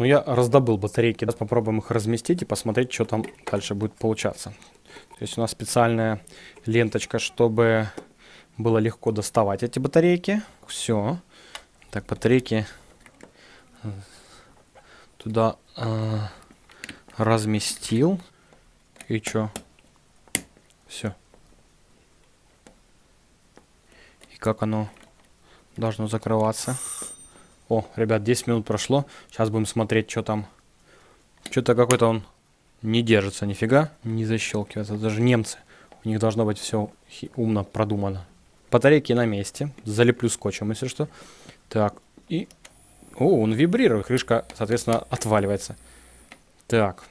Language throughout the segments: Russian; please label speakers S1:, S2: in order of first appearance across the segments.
S1: ну я раздобыл батарейки. Сейчас попробуем их разместить и посмотреть, что там дальше будет получаться. То есть у нас специальная ленточка, чтобы было легко доставать эти батарейки. Все. Так, батарейки туда э, разместил. И что? Все. И как оно должно закрываться? О, ребят, 10 минут прошло. Сейчас будем смотреть, что там. Что-то какой-то он не держится, нифига. Не защелкивается. Даже немцы. У них должно быть все умно продумано. Батарейки на месте. Залеплю скотчем, если что. Так, и... О, он вибрирует. Крышка, соответственно, отваливается. Так.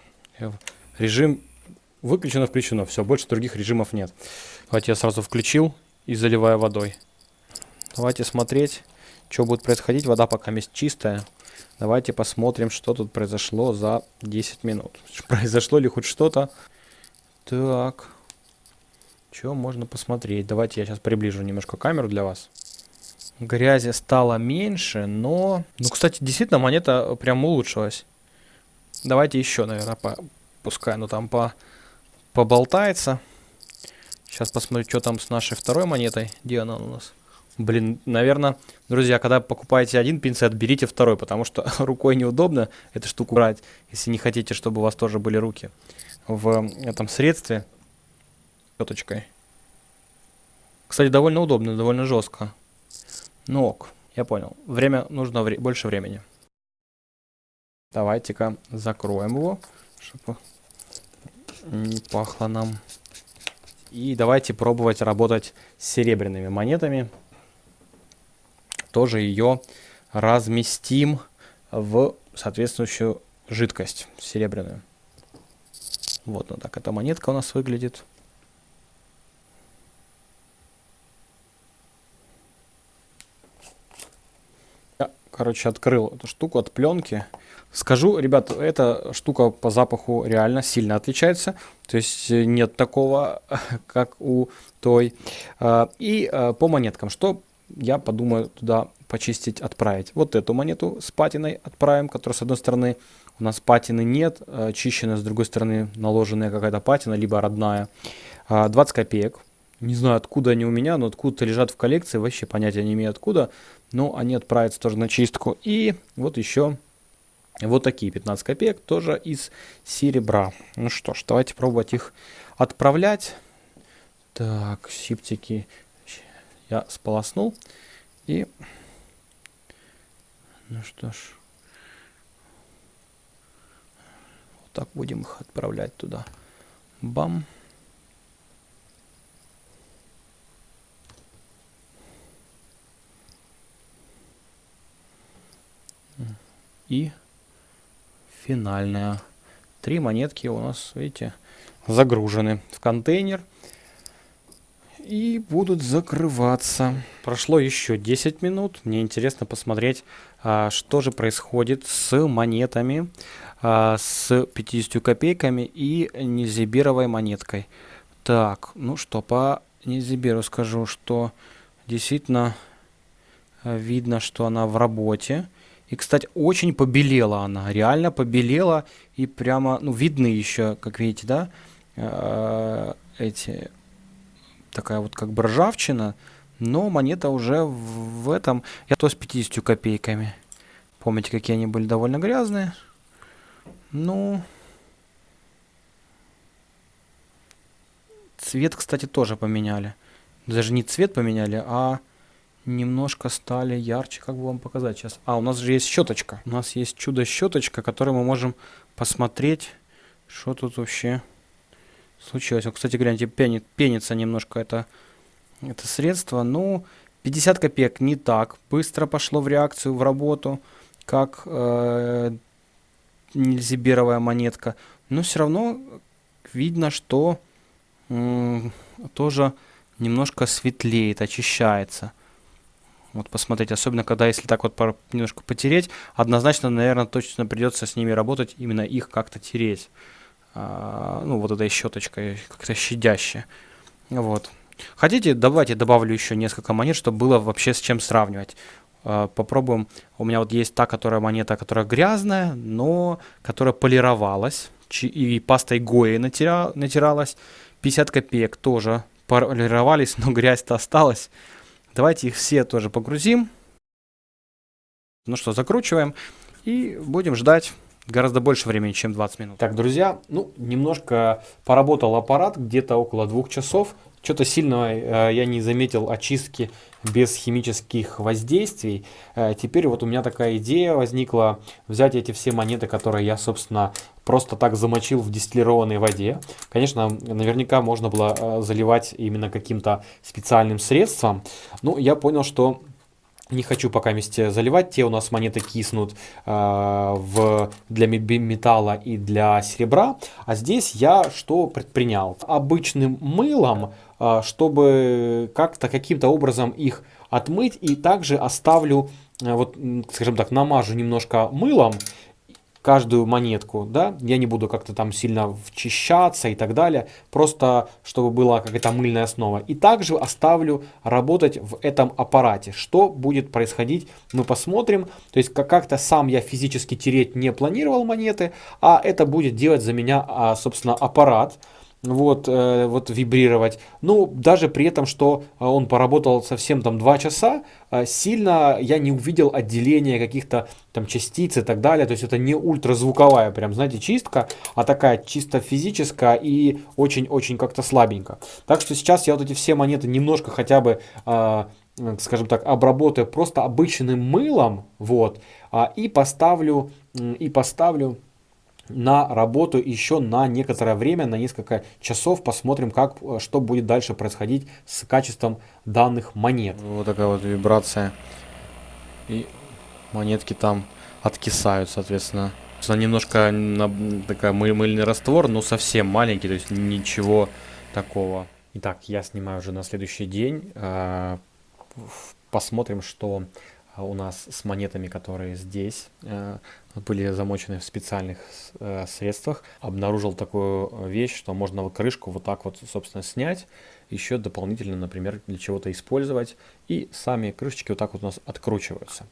S1: Режим выключено, включено. Все, больше других режимов нет. Давайте я сразу включил и заливаю водой. Давайте смотреть, что будет происходить. Вода пока есть чистая. Давайте посмотрим, что тут произошло за 10 минут. Произошло ли хоть что-то? Так. Что можно посмотреть? Давайте я сейчас приближу немножко камеру для вас. Грязи стало меньше, но... Ну, кстати, действительно, монета прям улучшилась. Давайте еще, наверное, по... пускай оно там по... поболтается. Сейчас посмотрю, что там с нашей второй монетой. Где она у нас? Блин, наверное, друзья, когда покупаете один пинцет, берите второй, потому что рукой неудобно эту штуку брать, если не хотите, чтобы у вас тоже были руки в этом средстве щеточкой. Кстати, довольно удобно, довольно жестко. Ну ок, я понял. Время, нужно вре больше времени. Давайте-ка закроем его, чтобы не пахло нам. И давайте пробовать работать с серебряными монетами. Тоже ее разместим в соответствующую жидкость серебряную. Вот, вот так эта монетка у нас выглядит. короче, открыл эту штуку от пленки. Скажу, ребят, эта штука по запаху реально сильно отличается. То есть э, нет такого, как у той. А, и э, по монеткам, что я подумаю туда почистить, отправить. Вот эту монету с патиной отправим, которая с одной стороны у нас патины нет, э, чищенная с другой стороны наложенная какая-то патина, либо родная. 20 а, копеек. Не знаю, откуда они у меня, но откуда-то лежат в коллекции, вообще понятия не имею откуда. Но они отправятся тоже на чистку. И вот еще вот такие 15 копеек, тоже из серебра. Ну что ж, давайте пробовать их отправлять. Так, сиптики я сполоснул. И, ну что ж, вот так будем их отправлять туда. Бам. и финальная. Три монетки у нас, видите, загружены в контейнер и будут закрываться. Прошло еще 10 минут. Мне интересно посмотреть, а, что же происходит с монетами, а, с 50 копейками и незибировой монеткой. Так, ну что, по незиберу скажу, что действительно а, видно, что она в работе. И, кстати, очень побелела она, реально побелела. И прямо, ну, видны еще, как видите, да, эти, такая вот как бы ржавчина. Но монета уже в, этом, я то с 50 копейками. Помните, какие они были довольно грязные? Ну, цвет, кстати, тоже поменяли. Даже не цвет поменяли, а немножко стали ярче. Как бы вам показать сейчас? А, у нас же есть щеточка. У нас есть чудо-щеточка, которой мы можем посмотреть, что тут вообще случилось. Вот, кстати, гляньте, пенит, пенится немножко это, это средство. Ну, 50 копеек не так быстро пошло в реакцию, в работу, как э, нельзиберовая монетка. Но все равно видно, что э, тоже немножко светлеет, очищается. Вот посмотреть, особенно когда если так вот немножко потереть, однозначно, наверное, точно придется с ними работать, именно их как-то тереть. А, ну, вот этой щеточкой, как-то щадяще. Вот. Хотите, давайте добавлю еще несколько монет, чтобы было вообще с чем сравнивать. э, попробуем. У меня вот есть та, которая монета, которая грязная, но которая полировалась. И пастой Гои натира, натиралась. 50 копеек тоже полировались, но грязь-то осталась. Давайте их все тоже погрузим. Ну что, закручиваем и будем ждать гораздо больше времени, чем 20 минут. Так, друзья, ну, немножко поработал аппарат, где-то около двух часов. Что-то сильно э, я не заметил очистки без химических воздействий. Э, теперь вот у меня такая идея возникла взять эти все монеты, которые я, собственно, просто так замочил в дистиллированной воде. Конечно, наверняка можно было э, заливать именно каким-то специальным средством. Но я понял, что не хочу пока вместе заливать, те у нас монеты киснут э, в, для металла и для серебра. А здесь я что предпринял? Обычным мылом, э, чтобы как-то каким-то образом их отмыть и также оставлю, э, вот скажем так, намажу немножко мылом каждую монетку, да, я не буду как-то там сильно вчищаться и так далее, просто чтобы была какая-то мыльная основа. И также оставлю работать в этом аппарате. Что будет происходить, мы посмотрим. То есть как-то сам я физически тереть не планировал монеты, а это будет делать за меня, а, собственно, аппарат вот, э, вот вибрировать. Ну, даже при этом, что э, он поработал совсем там 2 часа, э, сильно я не увидел отделения каких-то там частиц и так далее. То есть это не ультразвуковая прям, знаете, чистка, а такая чисто физическая и очень-очень как-то слабенько. Так что сейчас я вот эти все монеты немножко хотя бы... Скажем так, обработаю просто обычным мылом, вот, а, и поставлю, и поставлю на работу еще на некоторое время, на несколько часов. Посмотрим, как, э, что будет дальше происходить с качеством данных монет.
S2: Вот такая вот вибрация. И монетки там откисают, соответственно. Немножко на, такая мыль, мыльный раствор, но совсем маленький, то есть ничего такого.
S1: Итак, я снимаю уже на следующий день. Э, посмотрим, что у нас с монетами, которые здесь э, были замочены в специальных э, средствах. Обнаружил такую вещь, что можно крышку вот так вот, собственно, снять, еще дополнительно, например, для чего-то использовать. И сами крышечки вот так вот у нас откручиваются.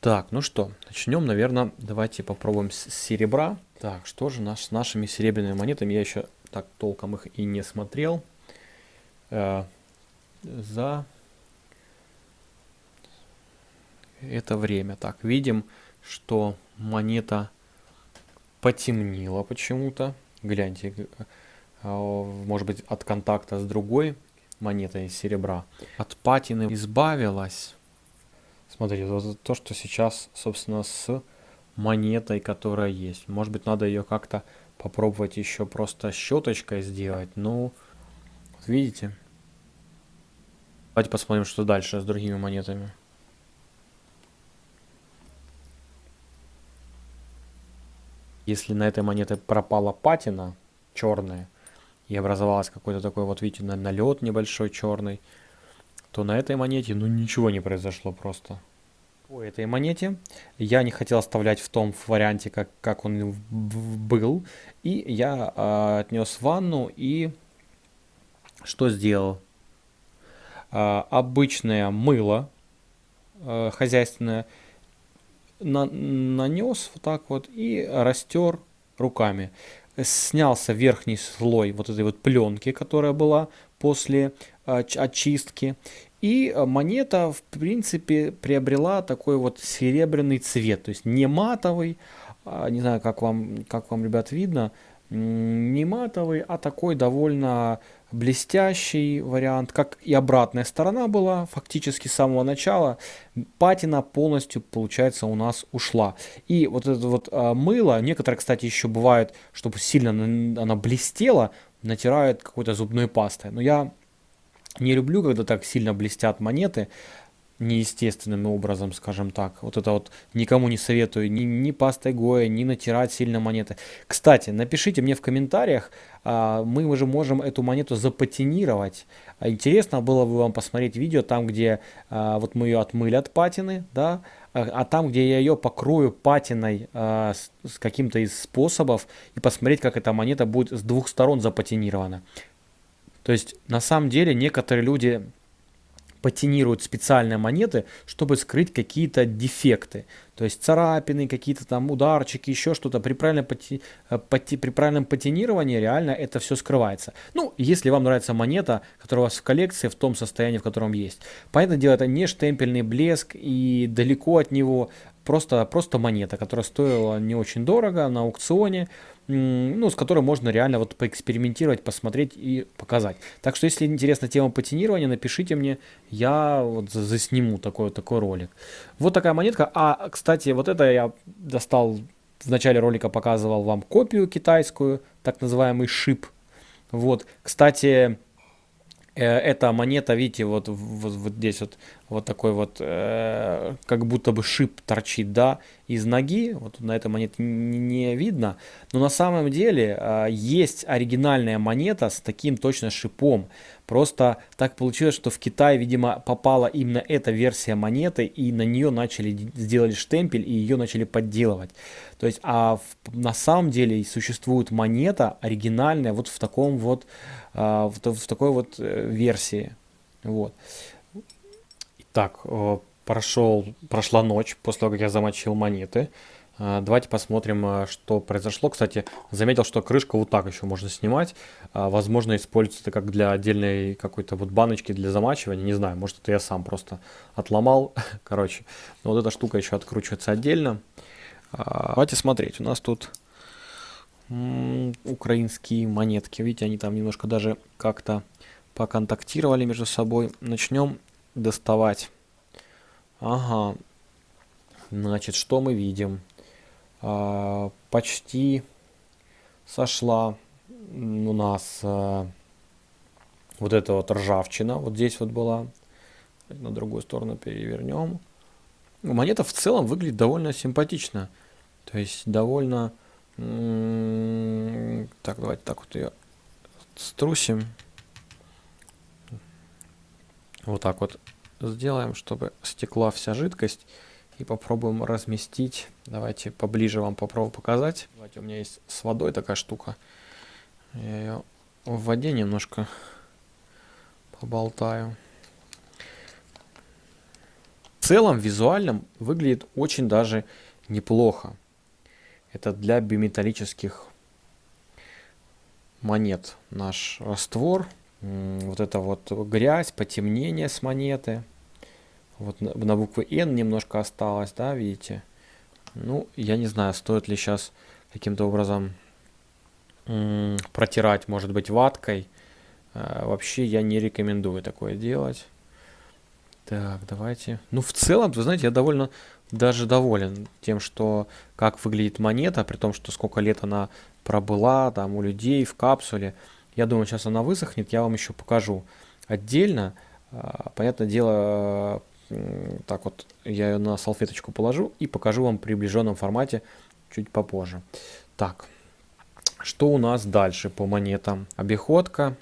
S1: Так, ну что, начнем, наверное, давайте попробуем с серебра. Так, что же наш, с нашими серебряными монетами? Я еще так толком их и не смотрел. Э, за это время. Так, видим, что монета потемнела почему-то. Гляньте, а, может быть от контакта с другой монетой серебра. От патины избавилась. Смотрите, вот то, что сейчас, собственно, с монетой, которая есть. Может быть, надо ее как-то попробовать еще просто щеточкой сделать. Ну, видите? Давайте посмотрим, что дальше с другими монетами. Если на этой монете пропала патина черная и образовалась какой-то такой вот, видите, налет небольшой черный, то на этой монете, ну, ничего не произошло просто. По этой монете я не хотел оставлять в том варианте, как, как он был. И я э, отнес в ванну и что сделал? Э, обычное мыло э, хозяйственное на, нанес вот так вот и растер руками. Снялся верхний слой вот этой вот пленки, которая была после э, очистки. И монета, в принципе, приобрела такой вот серебряный цвет. То есть не матовый, а, не знаю, как вам, как вам, ребят, видно, не матовый, а такой довольно блестящий вариант, как и обратная сторона была фактически с самого начала. Патина полностью, получается, у нас ушла. И вот это вот а, мыло, некоторые, кстати, еще бывает, чтобы сильно она блестела, натирают какой-то зубной пастой. Но я не люблю, когда так сильно блестят монеты неестественным образом, скажем так. Вот это вот никому не советую ни, ни пастой Гоя, ни натирать сильно монеты. Кстати, напишите мне в комментариях, а, мы уже можем эту монету запатинировать. А интересно было бы вам посмотреть видео там, где а, вот мы ее отмыли от патины, да, а, там, где я ее покрою патиной а, с, с каким-то из способов и посмотреть, как эта монета будет с двух сторон запатинирована. То есть, на самом деле, некоторые люди патинируют специальные монеты, чтобы скрыть какие-то дефекты. То есть царапины, какие-то там ударчики, еще что-то. При правильном, пати, э, пати, при правильном патинировании реально это все скрывается. Ну, если вам нравится монета, которая у вас в коллекции, в том состоянии, в котором есть. Понятное дело, это не штемпельный блеск и далеко от него просто, просто монета, которая стоила не очень дорого на аукционе ну, с которой можно реально вот поэкспериментировать, посмотреть и показать. Так что, если интересна тема патинирования, напишите мне, я вот засниму такой, такой ролик. Вот такая монетка. А, кстати, вот это я достал, в начале ролика показывал вам копию китайскую, так называемый шип. Вот, кстати, э, эта монета, видите, вот, вот, вот здесь вот вот такой вот, э, как будто бы шип торчит, да, из ноги, вот на этой монете не видно, но на самом деле э, есть оригинальная монета с таким точно шипом, просто так получилось, что в Китай, видимо, попала именно эта версия монеты, и на нее начали, сделали штемпель, и ее начали подделывать. То есть, а в, на самом деле существует монета оригинальная вот в таком вот, э, в, в такой вот э, версии, вот. Так, э, прошел, прошла ночь после того, как я замочил монеты. Э, давайте посмотрим, э, что произошло. Кстати, заметил, что крышку вот так еще можно снимать. Возможно, используется это как для отдельной какой-то вот баночки для замачивания. Не знаю, может это я сам просто отломал. Короче, вот эта штука еще откручивается отдельно. Давайте смотреть. У нас тут украинские монетки. Видите, они там немножко даже как-то поконтактировали между собой. Начнем доставать. Ага. Значит, что мы видим? А, почти сошла у нас а, вот эта вот ржавчина. Вот здесь вот была. На другую сторону перевернем. Монета в целом выглядит довольно симпатично. То есть довольно... Так, давайте так вот ее струсим. Вот так вот сделаем, чтобы стекла вся жидкость. И попробуем разместить. Давайте поближе вам попробую показать. Давайте, у меня есть с водой такая штука. Я ее в воде немножко поболтаю. В целом, визуально выглядит очень даже неплохо. Это для биметаллических монет наш раствор вот это вот грязь, потемнение с монеты. Вот на, на буквы N немножко осталось, да, видите? Ну, я не знаю, стоит ли сейчас каким-то образом протирать, может быть, ваткой. А, вообще я не рекомендую такое делать. Так, давайте. Ну, в целом, вы знаете, я довольно даже доволен тем, что как выглядит монета, при том, что сколько лет она пробыла там у людей в капсуле. Я думаю, сейчас она высохнет, я вам еще покажу отдельно. А, понятное дело, так вот я ее на салфеточку положу и покажу вам в приближенном формате чуть попозже. Так, что у нас дальше по монетам? Обиходка,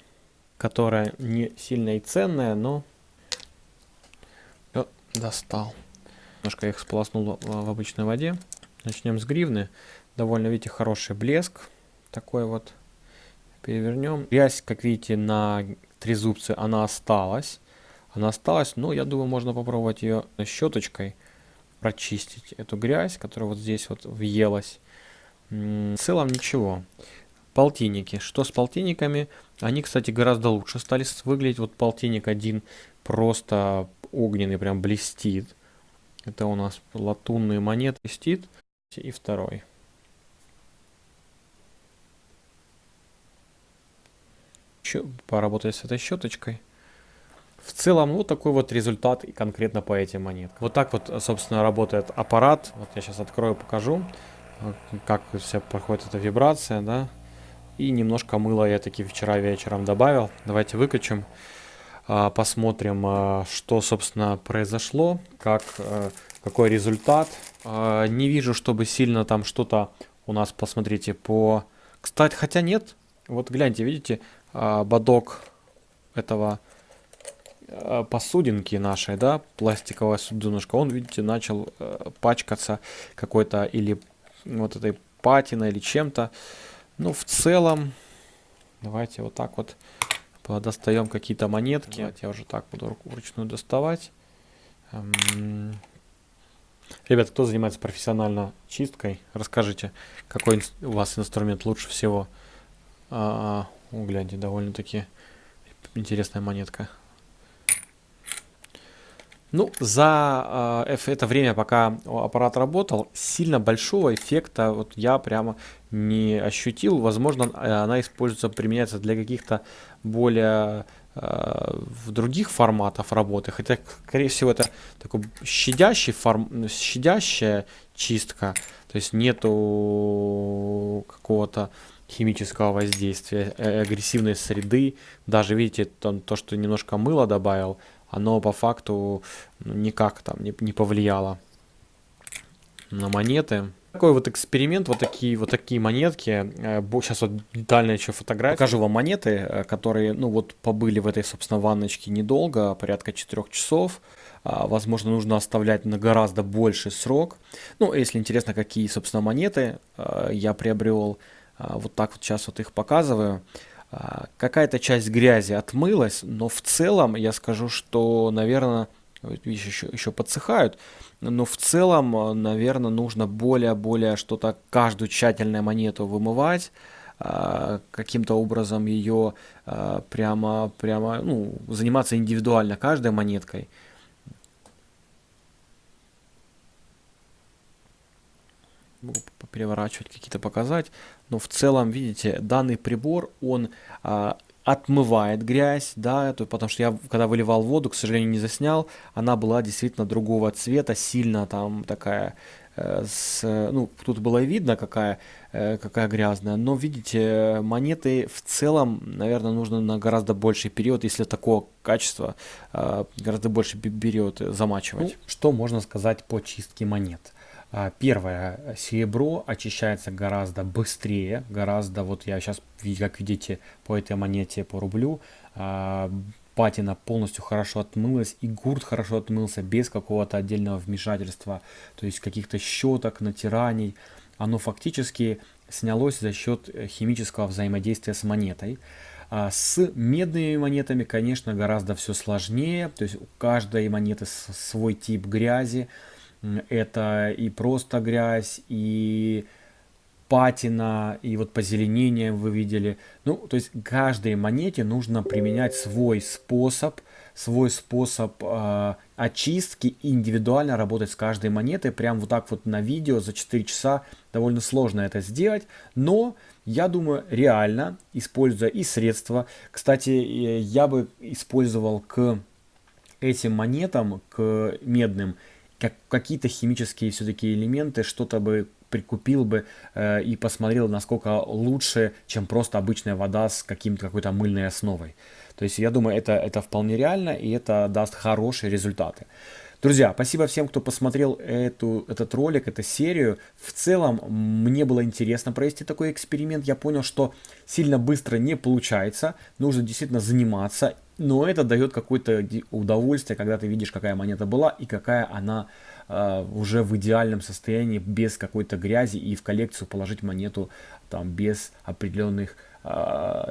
S1: которая не сильно и ценная, но... О, достал. Немножко их сполоснул в обычной воде. Начнем с гривны. Довольно, видите, хороший блеск. Такой вот перевернем. Грязь, как видите, на трезубце она осталась. Она осталась, но я думаю, можно попробовать ее щеточкой прочистить эту грязь, которая вот здесь вот въелась. В целом ничего. Полтинники. Что с полтинниками? Они, кстати, гораздо лучше стали выглядеть. Вот полтинник один просто огненный, прям блестит. Это у нас латунные монеты блестит. И второй. Поработать с этой щеточкой. В целом, вот такой вот результат и конкретно по этим монеткам. Вот так вот, собственно, работает аппарат. Вот я сейчас открою, покажу, как вся проходит эта вибрация, да. И немножко мыла я таки вчера вечером добавил. Давайте выкачем, а, посмотрим, а, что, собственно, произошло, как, э, какой результат. А, не вижу, чтобы сильно там что-то у нас, посмотрите, по... Кстати, хотя нет, вот гляньте, видите, бодок этого а, посудинки нашей, да, пластиковая суденышка, он, видите, начал э, пачкаться какой-то или вот этой патиной или чем-то. Ну, в целом, давайте вот так вот
S2: Достаем какие-то монетки. Давайте я уже так буду вручную доставать. Эм, ребят, кто занимается профессионально чисткой, расскажите, какой у вас инструмент лучше всего. -а, гляньте, довольно-таки интересная монетка. Ну, за э, это время, пока аппарат работал, сильно большого эффекта вот я прямо не ощутил. Возможно, она используется, применяется для каких-то более э, других форматов работы. Хотя, скорее всего, это такой щадящий форм, щадящая чистка. То есть нету какого-то химического воздействия, э, агрессивной среды. Даже, видите, то, то что немножко мыла добавил, оно по факту ну, никак там не, не повлияло на монеты. Такой вот эксперимент, вот такие вот такие монетки. Сейчас э, вот детально еще фотографию. Покажу вам монеты, э, которые, ну вот, побыли в этой, собственно, ванночке недолго, порядка 4 часов. А, возможно, нужно оставлять на гораздо больший срок. Ну, если интересно, какие, собственно, монеты э, я приобрел, вот так вот сейчас вот их показываю. А, какая-то часть грязи отмылась, но в целом я скажу, что, наверное, видишь, еще, еще подсыхают, но в целом, наверное, нужно более-более что-то, каждую тщательную монету вымывать, а, каким-то образом ее а, прямо, прямо, ну, заниматься индивидуально каждой монеткой. Могу переворачивать, какие-то показать. Но в целом, видите, данный прибор, он а, отмывает грязь, да, то, потому что я, когда выливал воду, к сожалению, не заснял, она была действительно другого цвета, сильно там такая, э, с, ну, тут было видно, какая, э, какая грязная, но, видите, монеты в целом, наверное, нужно на гораздо больший период, если такого качества, э, гораздо больше период замачивать. Ну, что можно сказать по чистке монет? А, первое, серебро очищается гораздо быстрее, гораздо, вот я сейчас, как видите, по этой монете, по рублю, а, патина полностью хорошо отмылась, и гурт хорошо отмылся без какого-то отдельного вмешательства, то есть каких-то щеток, натираний. Оно фактически снялось за счет э, химического взаимодействия с монетой. А с медными монетами, конечно, гораздо все сложнее, то есть у каждой монеты свой тип грязи, это и просто грязь, и патина, и вот позеленение вы видели. Ну, то есть каждой монете нужно применять свой способ, свой способ э, очистки индивидуально работать с каждой монетой. Прям вот так вот на видео за 4 часа довольно сложно это сделать, но я думаю, реально, используя и средства. Кстати, я бы использовал к этим монетам, к медным, как, какие-то химические все-таки элементы, что-то бы прикупил бы э, и посмотрел, насколько лучше, чем просто обычная вода с каким-то какой-то мыльной основой. То есть я думаю, это, это вполне реально и это даст хорошие результаты. Друзья, спасибо всем, кто посмотрел эту, этот ролик, эту серию. В целом, мне было интересно провести такой эксперимент. Я понял, что сильно быстро не получается. Нужно действительно заниматься. Но это дает какое-то удовольствие, когда ты видишь, какая монета была и какая она э, уже в идеальном состоянии, без какой-то грязи. И в коллекцию положить монету там без определенных э,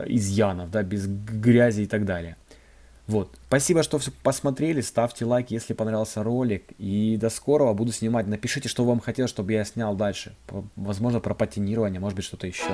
S2: изъянов, да, без грязи и так далее. Вот. Спасибо, что все посмотрели. Ставьте лайк, если понравился ролик. И до скорого. Буду снимать. Напишите, что вам хотелось, чтобы я снял дальше. Возможно, про патинирование, может быть, что-то еще.